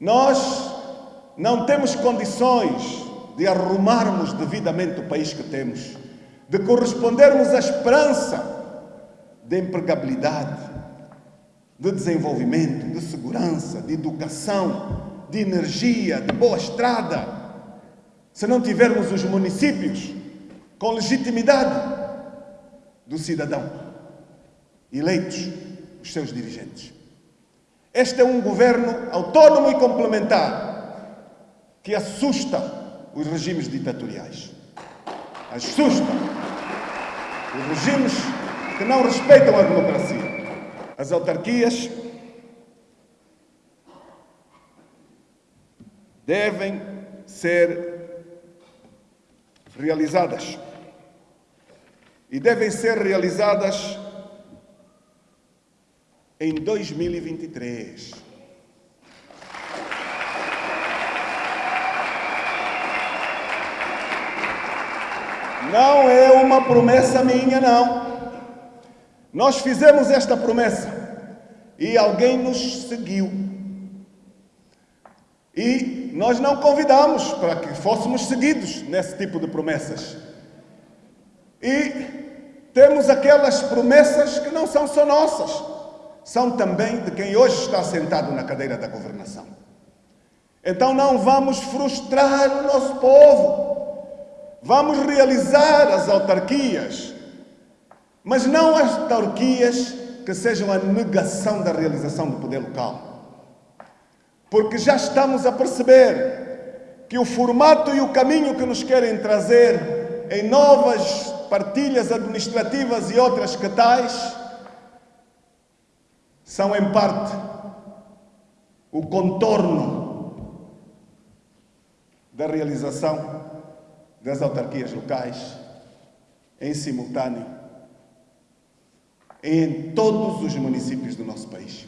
Nós não temos condições de arrumarmos devidamente o país que temos, de correspondermos à esperança de empregabilidade, de desenvolvimento, de segurança, de educação, de energia, de boa estrada, se não tivermos os municípios com legitimidade do cidadão, eleitos os seus dirigentes. Este é um governo autónomo e complementar que assusta os regimes ditatoriais. Assusta os regimes que não respeitam a democracia as autarquias devem ser realizadas e devem ser realizadas em 2023. Não é uma promessa minha, não. Nós fizemos esta promessa e alguém nos seguiu. E nós não convidamos para que fôssemos seguidos nesse tipo de promessas. E temos aquelas promessas que não são só nossas, são também de quem hoje está sentado na cadeira da governação. Então não vamos frustrar o nosso povo. Vamos realizar as autarquias mas não as autarquias que sejam a negação da realização do poder local. Porque já estamos a perceber que o formato e o caminho que nos querem trazer em novas partilhas administrativas e outras que tais são, em parte, o contorno da realização das autarquias locais em simultâneo em todos os municípios do nosso país.